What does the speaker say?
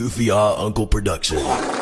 Goofy Ah Uncle production.